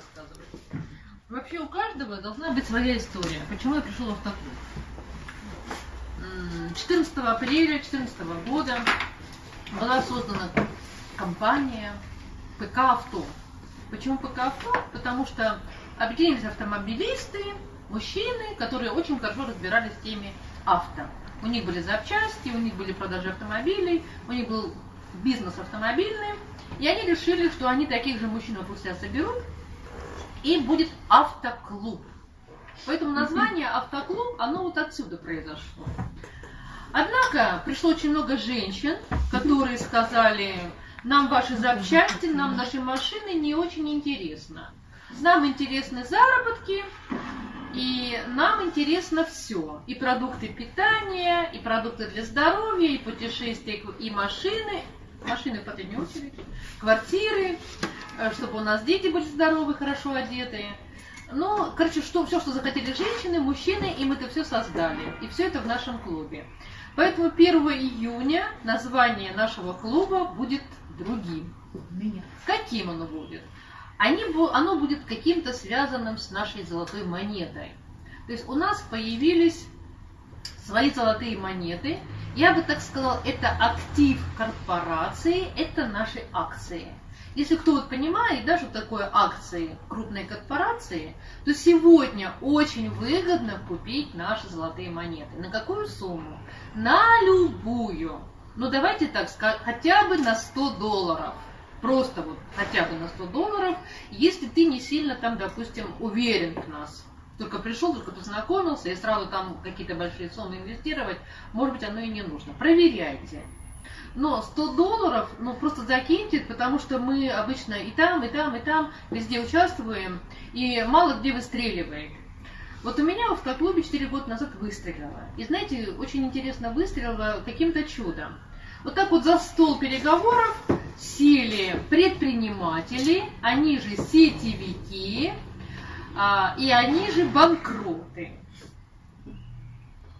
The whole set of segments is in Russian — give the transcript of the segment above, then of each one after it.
рассказывать. Вообще у каждого должна быть своя история. Почему я пришел в автоклуб? 14 апреля 2014 года была создана компания ПК «Авто». Почему ПК «Авто»? Потому что объединились автомобилисты, мужчины, которые очень хорошо разбирались в теме авто. У них были запчасти, у них были продажи автомобилей, у них был бизнес автомобильный. И они решили, что они таких же мужчин вокруг себя соберут, и будет автоклуб. Поэтому название автоклуб, оно вот отсюда произошло. Однако пришло очень много женщин, которые сказали, нам ваши запчасти, нам наши машины не очень интересно. Нам интересны заработки, и нам интересно все. И продукты питания, и продукты для здоровья, и путешествия, и машины. Машины в последнюю очередь. Квартиры, чтобы у нас дети были здоровы, хорошо одетые. Ну, короче, что, все, что захотели женщины, мужчины, и мы это все создали. И все это в нашем клубе. Поэтому 1 июня название нашего клуба будет другим. Каким оно будет? Они, оно будет каким-то связанным с нашей золотой монетой. То есть у нас появились свои золотые монеты. Я бы так сказала, это актив корпорации, это наши акции. Если кто вот понимает, да, что такое акции крупной корпорации, то сегодня очень выгодно купить наши золотые монеты. На какую сумму? На любую. Ну давайте так сказать, хотя бы на 100 долларов. Просто вот хотя бы на 100 долларов, если ты не сильно там, допустим, уверен в нас. Только пришел, только познакомился, и сразу там какие-то большие суммы инвестировать, может быть, оно и не нужно. Проверяйте. Но 100 долларов, ну просто закиньте, потому что мы обычно и там, и там, и там везде участвуем, и мало где выстреливает. Вот у меня в автоклубе 4 года назад выстрелила. И знаете, очень интересно выстрелила каким-то чудом. Вот так вот за стол переговоров сели предприниматели, они же сетевики, а, и они же банкроты.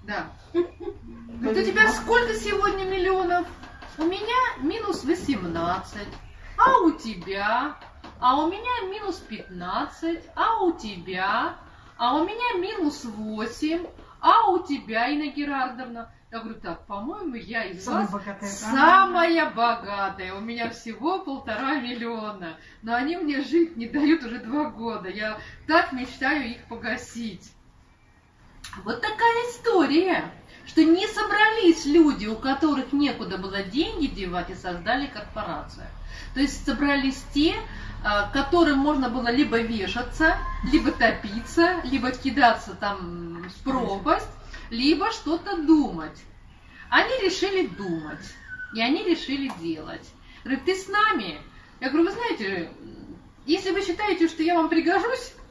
Да. Говорит, у тебя сколько сегодня миллионов? У меня минус 18, а у тебя? А у меня минус 15, а у тебя? А у меня минус 8, а у тебя, Инна Герардовна? Я говорю, так, по-моему, я из самая вас богатая, самая богатая. У меня всего полтора миллиона. Но они мне жить не дают уже два года. Я так мечтаю их погасить. Вот такая история что не собрались люди, у которых некуда было деньги девать, и создали корпорацию. То есть собрались те, а, которым можно было либо вешаться, либо топиться, либо кидаться там в пропасть, либо что-то думать. Они решили думать, и они решили делать. Говорят, ты с нами? Я говорю, вы знаете, если вы считаете, что я вам пригожусь,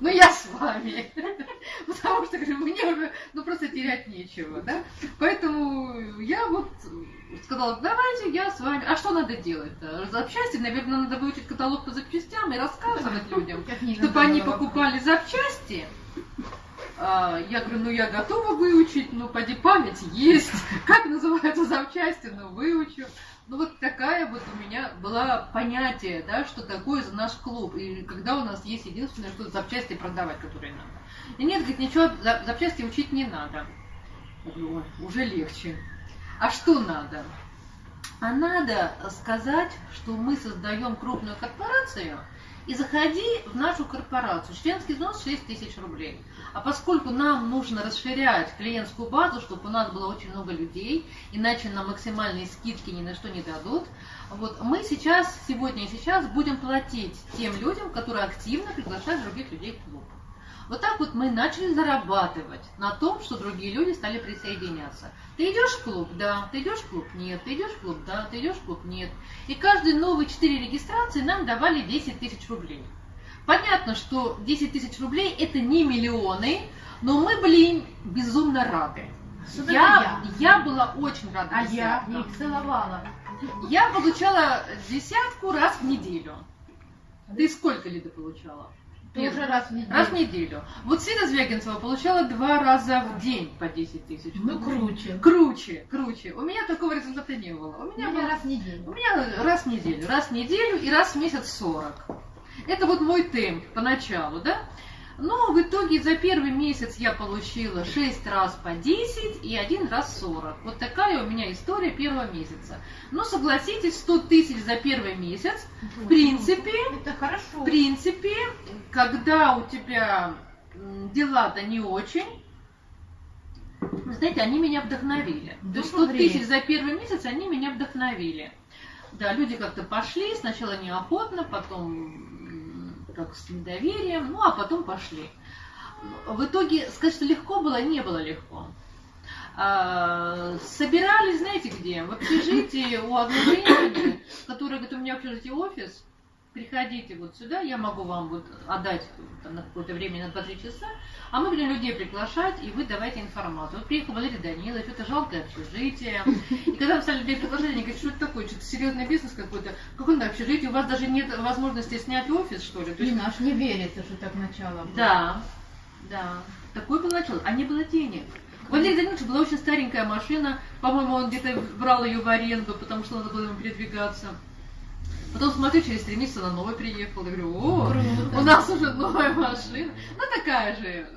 ну я с вами. Потому что, говорю, мне уже, ну просто терять нечего, да. Поэтому я вот сказала, давайте я с вами. А что надо делать-то? Запчасти, наверное, надо выучить каталог по запчастям и рассказывать людям, чтобы они покупали запчасти. А, я говорю, ну я готова выучить, ну поди память есть. Как называются запчасти, ну выучу. Ну вот такая вот у меня была понятие, да, что такое за наш клуб. И когда у нас есть единственное, что запчасти продавать, которые надо. И нет, говорит, ничего, запчасти учить не надо. Говорю, ой, уже легче. А что надо? А надо сказать, что мы создаем крупную корпорацию, и заходи в нашу корпорацию. Членский взнос 6 тысяч рублей. А поскольку нам нужно расширять клиентскую базу, чтобы у нас было очень много людей, иначе нам максимальные скидки ни на что не дадут, вот мы сейчас, сегодня и сейчас будем платить тем людям, которые активно приглашают других людей в клуб. Вот так вот мы начали зарабатывать на том, что другие люди стали присоединяться. Ты идешь в клуб? Да. Ты идешь в клуб? Нет. Ты идешь в клуб? Да. Ты идешь в клуб? Нет. И каждые новые четыре регистрации нам давали 10 тысяч рублей. Понятно, что 10 тысяч рублей это не миллионы, но мы были им безумно рады. Я, я? я была очень рада. А я их целовала. Я получала десятку раз в неделю. Ты сколько, Лида, получала? Тоже раз в неделю. Раз в неделю. Вот Света Звягинцева получала два раза в день по 10 тысяч. Ну, круче. Круче, круче. У меня такого результата не было. У меня, у меня был... раз в неделю. У меня раз в неделю. Раз в неделю и раз в месяц 40. Это вот мой темп поначалу, да? Но в итоге за первый месяц я получила 6 раз по 10 и один раз 40. Вот такая у меня история первого месяца. Но согласитесь, 100 тысяч за первый месяц, в принципе, Это хорошо. в принципе, когда у тебя дела-то не очень, вы знаете, они меня вдохновили. То есть 100 Добрый. тысяч за первый месяц, они меня вдохновили. Да, люди как-то пошли, сначала неохотно, потом так с недоверием, ну а потом пошли. В итоге, сказать, что легко было, не было легко. А, собирались, знаете где? В общежитии у одной женщины, которая говорит, у меня в общежитии офис, приходите вот сюда, я могу вам вот отдать там, на какое-то время, на 2-3 часа, а мы будем людей приглашать, и вы давайте информацию. Вот приехал Валерий Данилович, это жалкое общежитие. И когда мы стали людей приглашать, они говорят, что это такое, что-то серьезный бизнес какой-то. Какое-то общежитие, у вас даже нет возможности снять офис, что ли? То есть, аж не верится, что так начало было. да, да. Такое было начало. А не было денег. У Валерия Даниловича была очень старенькая машина. По-моему, он где-то брал ее в аренду, потому что надо было ему передвигаться. Потом смотрю, через три месяца на новой приехал. Я говорю, о, Круто. у нас уже новая машина. Ну, такая же э,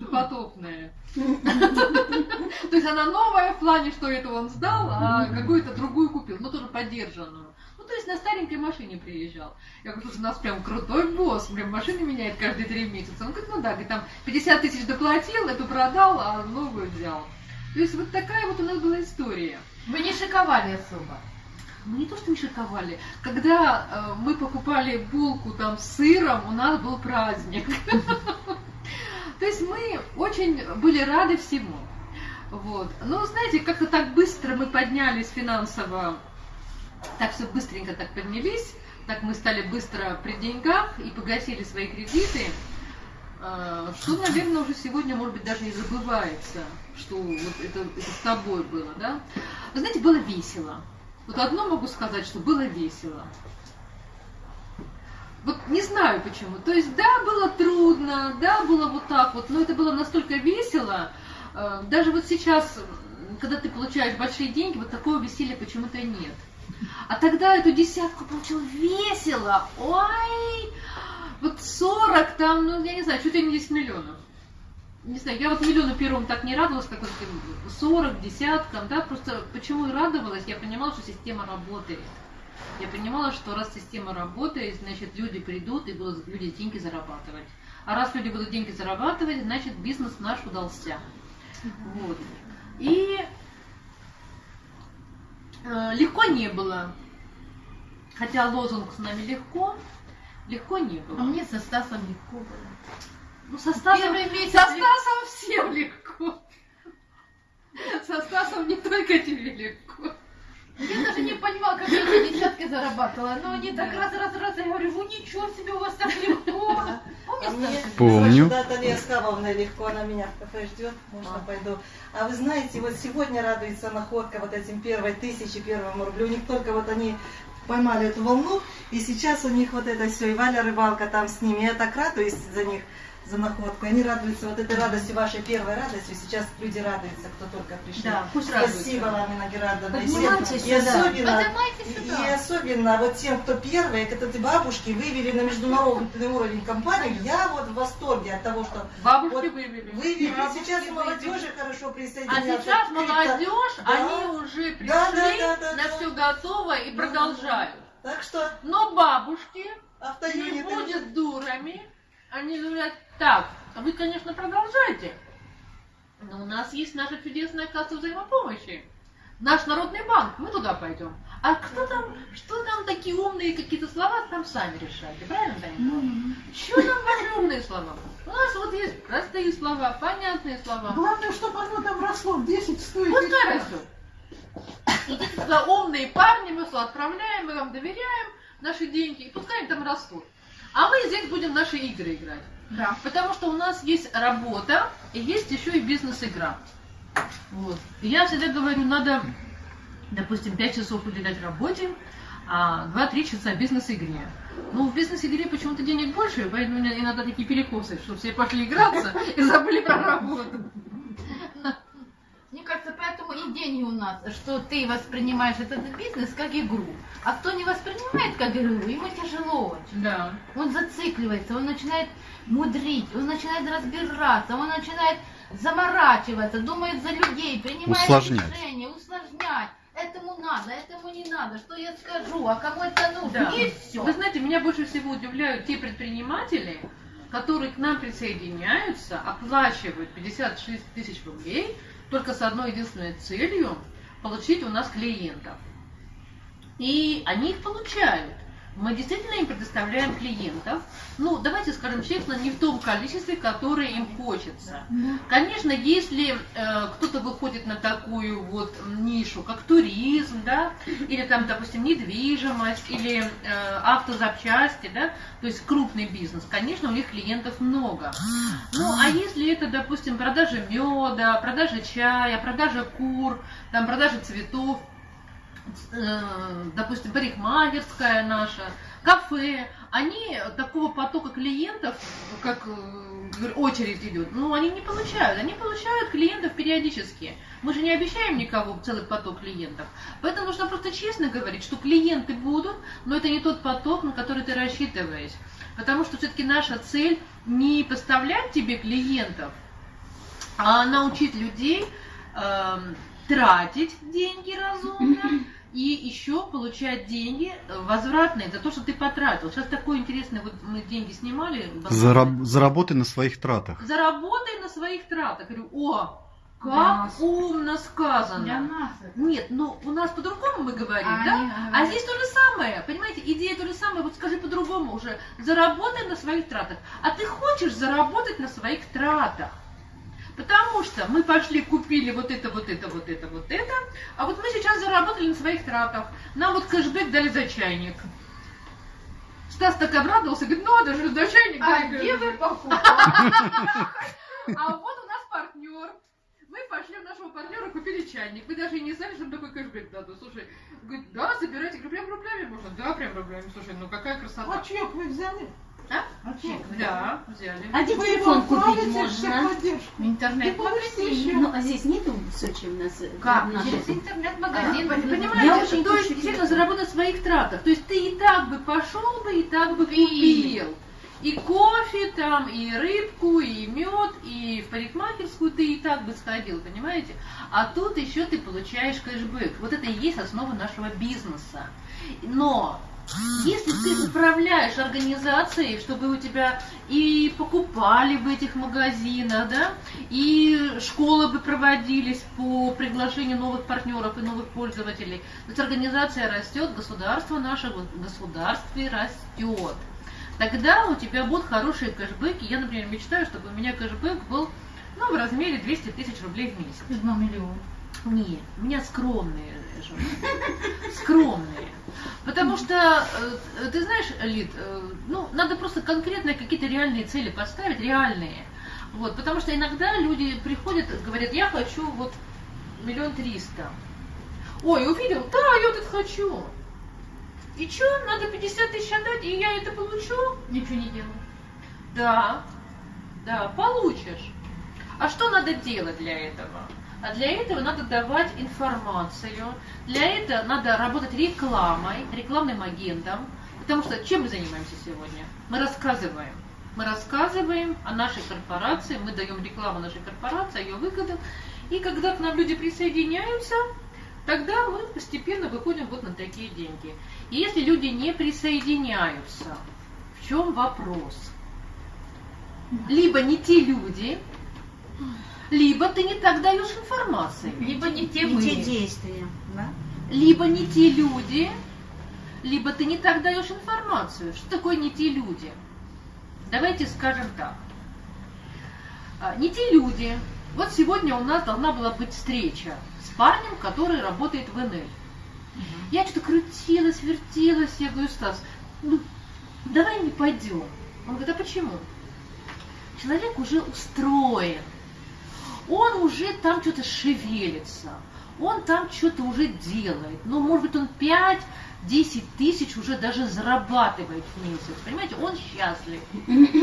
допотопная. То есть она новая в плане, что это он сдал, а какую-то другую купил, но тоже поддержанную. Ну, то есть на старенькой машине приезжал. Я говорю, слушай, у нас прям крутой босс, прям машины меняет каждые три месяца. Он говорит, ну да, говорит, там 50 тысяч доплатил, эту продал, а новую взял. То есть вот такая вот у нас была история. Вы не шиковали особо. Мы не то, что не шиковали. Когда э, мы покупали булку там с сыром, у нас был праздник. То есть мы очень были рады всему. Вот. Но знаете, как-то так быстро мы поднялись финансово, так все быстренько так поднялись, так мы стали быстро при деньгах и погасили свои кредиты, э, что, наверное, уже сегодня, может быть, даже и забывается, что вот это, это с тобой было, да? Вы знаете, было весело. Вот одно могу сказать, что было весело. Вот не знаю почему. То есть, да, было трудно, да, было вот так вот, но это было настолько весело. Э, Даже вот сейчас, когда ты получаешь большие деньги, вот такого веселья почему-то нет. А тогда эту десятку получил весело. Ой, вот 40 там, ну, я не знаю, чуть ли не 10 миллионов. Не знаю, я вот миллиону первому так не радовалась, как вот этим 40, десяткам, да, просто почему и радовалась, я понимала, что система работает. Я понимала, что раз система работает, значит, люди придут и будут люди деньги зарабатывать. А раз люди будут деньги зарабатывать, значит, бизнес наш удался. Вот. И э, легко не было. Хотя лозунг с нами легко, легко не было. А мне со Стасом легко было. Ну, со Стасом, Первый месяц со. Стасом всем легко. Со Стасом не только тебе легко. Я даже не понимала, как я эти десятки зарабатывала. Но они так раз, раз, раз, я говорю, ну ничего себе, у вас так легко. А Помнишь, Стас? Помню. Наталья Скавовна легко, она меня в кафе ждет, можно А. пойду. А вы знаете, вот сегодня радуется находка вот этим первой тысячи, первому рублю. У них только вот они поймали эту волну, и сейчас у них вот это все, и Валя Рыбалка там с ними. Я так радуюсь за них, за находку. Они радуются вот этой радостью, вашей первой радостью. Сейчас люди радуются, кто только пришли. Да, пусть Спасибо, радуются. Ламина Герадовна. И Поднимайтесь всем- и сюда. особенно, и, особенно вот тем, кто первые, это ты бабушки вывели на международный уровень компанию. Я вот в восторге от того, что Бабушки Вот вывели. вывели. Бабушки Сейчас и вывели. молодежи хорошо А присоединяются. сейчас Какие-то- молодежь, Да. они уже пришли, Да, да, да, да, на да. все готово и Да, продолжают. Так что Но бабушки не автоюнит. будут дурами. Они говорят, так, а вы, конечно, продолжайте, но у нас есть наша чудесная касса взаимопомощи. Наш народный банк, мы туда пойдем. А кто там, что там такие умные какие-то слова, там сами решайте, правильно, Таня? Что там ваши умные слова? У нас вот есть простые слова, понятные слова. Главное, чтобы оно там росло в 10 стоит. Пускай растет. Идите туда, умные парни, мы отправляем, мы вам доверяем наши деньги, и пускай они там растут. А мы здесь будем наши игры играть. Да. Потому что у нас есть работа и есть еще и бизнес-игра. Вот. И я всегда говорю, надо, допустим, 5 часов уделять работе, а 2-3 часа бизнес-игре. Ну, в бизнес-игре почему-то денег больше, поэтому иногда такие перекосы, что все пошли играться и забыли про работу. Кажется, поэтому и деньги у нас, что ты воспринимаешь этот бизнес как игру. А кто не воспринимает как игру, ему тяжело очень. Да. Он зацикливается, он начинает мудрить, он начинает разбираться, он начинает заморачиваться, думает за людей, принимает Усложнять. решения, усложнять. Этому надо, этому не надо, что я скажу, а кому это нужно, Да. и все. Вы знаете, меня больше всего удивляют те предприниматели, которые к нам присоединяются, оплачивают 56 тысяч рублей только с одной единственной целью получить у нас клиентов. И они их получают. Мы действительно им предоставляем клиентов. Ну, давайте скажем честно, не в том количестве, которое им хочется. Конечно, если э, кто-то выходит на такую вот нишу, как туризм, да, или там, допустим, недвижимость, или э, автозапчасти, да, то есть крупный бизнес, конечно, у них клиентов много. Ну, а если это, допустим, продажа меда, продажа чая, продажа кур, там, продажа цветов, допустим, парикмахерская наша, кафе, они такого потока клиентов, как э, очередь идет, ну, они не получают. Они получают клиентов периодически. Мы же не обещаем никого целый поток клиентов. Поэтому нужно просто честно говорить, что клиенты будут, но это не тот поток, на который ты рассчитываешь. Потому что все-таки наша цель не поставлять тебе клиентов, а научить людей эм, тратить деньги разумно и еще получать деньги возвратные за то, что ты потратил. Сейчас такой интересный, вот мы деньги снимали. Зараб- заработай на своих тратах. Заработай на своих тратах. Говорю, о, Для как нас. умно Для сказано. нас это. Нет, ну у нас по-другому мы говорим, А да? А говорят. здесь то же самое, понимаете, идея то же самое, вот скажи по-другому уже, заработай на своих тратах. А ты хочешь заработать на своих тратах? Потому что мы пошли, купили вот это, вот это, вот это, вот это, а вот мы сейчас заработали на своих тратах. Нам вот кэшбэк дали за чайник. Стас так обрадовался, говорит, ну, даже за чайник А дали где кэшбэк». вы покупали? А вот у нас партнер. Мы пошли у нашего партнера, купили чайник. Мы даже и не знали, что такой кэшбэк дадут. Слушай, говорит, да, забирайте. Говорю, прям рублями можно? Да, прям рублями. Слушай, ну какая красота. А чек вы взяли? А? А чек? Да, взяли. А где телефон купить можно? техподдержку. И Интернет-магазин. получите Ну, а здесь нету в Сочи у нас? э, Как? Через интернет-магазин. Я Понимаете, очень то есть заработать на своих тратах. То есть ты и так бы пошел бы, и так бы Купил. купил. И кофе там, и рыбку, и мед, и в парикмахерскую ты и так бы сходил, понимаете? А тут еще ты получаешь кэшбэк. Вот это и есть основа нашего бизнеса. Но если ты управляешь организацией, чтобы у тебя и покупали в этих магазинах, да, и школы бы проводились по приглашению новых партнеров и новых пользователей, то есть организация растет, государство наше государстве растет. Тогда у тебя будут хорошие кэшбэки. Я, например, мечтаю, чтобы у меня кэшбэк был ну, в размере 200 тысяч рублей в месяц. Два миллиона. Нет, у меня скромные жены. Скромные. Потому что, э, ты знаешь, Лид, э, ну, надо просто конкретные какие-то реальные цели поставить, реальные. Вот, потому что иногда люди приходят, говорят, я хочу вот миллион триста. Ой, увидел, да, я это хочу. И что, надо 50 тысяч отдать, и я это получу? Ничего не делаю. Да, да, получишь. А что надо делать для этого? А для этого надо давать информацию. Для этого надо работать рекламой, рекламным агентом. Потому что чем мы занимаемся сегодня? Мы рассказываем. Мы рассказываем о нашей корпорации, мы даем рекламу нашей корпорации, о ее выгодах. И когда к нам люди присоединяются, тогда мы постепенно выходим вот на такие деньги. И если люди не присоединяются, в чем вопрос? Либо не те люди, либо ты не так даешь информации, Либо не те мы. те действия, да? либо не те люди, либо ты не так даешь информацию. Что такое не те люди? Давайте скажем так. А, Не те люди. Вот сегодня у нас должна была быть встреча с парнем, который работает в НЛ. Я что-то крутилась, вертелась, я говорю, Стас, ну, давай не пойдем. Он говорит, а почему? Человек уже устроен, он уже там что-то шевелится, он там что-то уже делает. Ну, может быть, он 5-10 тысяч уже даже зарабатывает в месяц. Понимаете, он счастлив,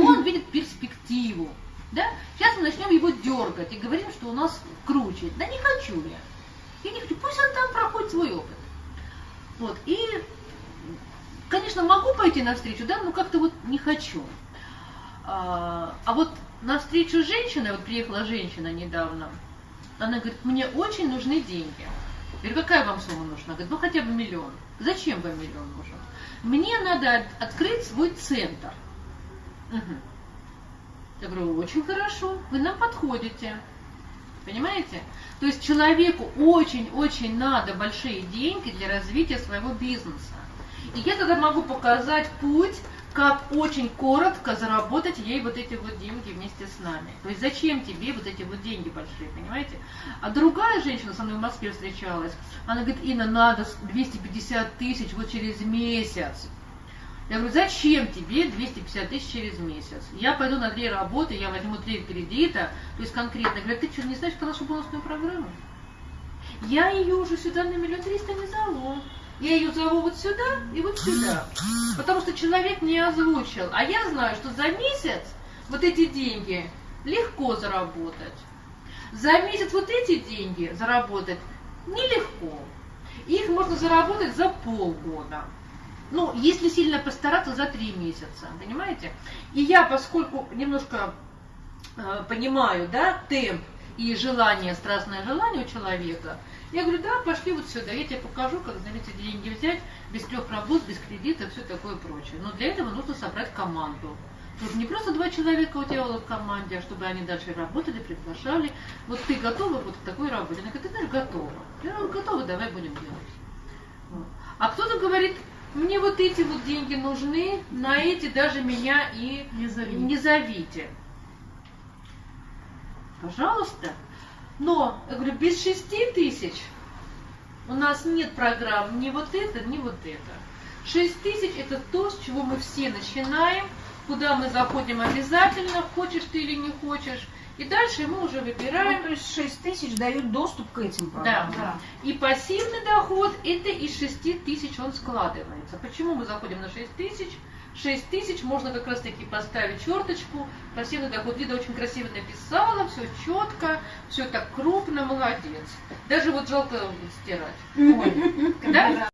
он видит перспективу. Да? Сейчас мы начнем его дергать и говорим, что у нас круче. Да не хочу я. Я не хочу, пусть он там проходит свой опыт. Вот, и, конечно, могу пойти навстречу, да, но как-то вот не хочу. А, а вот навстречу женщине, вот приехала женщина недавно, она говорит, мне очень нужны деньги. Я говорю, какая вам сумма нужна? Говорит, ну хотя бы миллион. Зачем вам миллион нужен? Мне надо от- открыть свой центр. Мгм. Я говорю, очень хорошо, вы нам подходите. Понимаете? То есть человеку очень-очень надо большие деньги для развития своего бизнеса. И я тогда могу показать путь, как очень коротко заработать ей вот эти вот деньги вместе с нами. То есть зачем тебе вот эти вот деньги большие, понимаете? А другая женщина со мной в Москве встречалась, она говорит, Инна, надо 250 тысяч вот через месяц. Я говорю, зачем тебе 250 тысяч через месяц? Я пойду на три работы, я возьму три кредита, то есть конкретно. Я говорю, ты что, не знаешь про нашу бонусную программу? Я ее уже сюда на миллион триста не зову. Я ее зову вот сюда и вот сюда. Потому что человек не озвучил. А я знаю, что за месяц вот эти деньги легко заработать. За месяц вот эти деньги заработать нелегко. Их можно заработать за полгода. Ну, если сильно постараться, за три месяца, понимаете? И я, поскольку немножко э, понимаю, да, темп и желание, страстное желание у человека, я говорю, да, пошли вот сюда, я тебе покажу, как, знаете, деньги взять, без трех работ, без кредита, все такое прочее. Но для этого нужно собрать команду. Чтобы не просто два человека у тебя в команде, а чтобы они дальше работали, приглашали. Вот ты готова вот к такой работе? Она говорит, ты знаешь, готова. Я говорю, готова, давай будем делать. Вот. А кто-то говорит, мне вот эти вот деньги нужны, на эти даже меня и Не зови. не зовите. Пожалуйста. Но, я говорю, без шести тысяч у нас нет программ ни вот это, ни вот это. Шесть тысяч это то, с чего мы все начинаем, куда мы заходим обязательно, хочешь ты или не хочешь. И дальше мы уже Ну, выбираем. то есть 6 тысяч дают доступ к этим Да, программам. Да. И пассивный доход это из 6 тысяч он складывается. Почему мы заходим на 6 тысяч? 6 тысяч можно как раз таки поставить черточку. Пассивный доход Лида очень красиво написала, все четко, все так крупно, молодец. Даже вот жалко стирать. Да?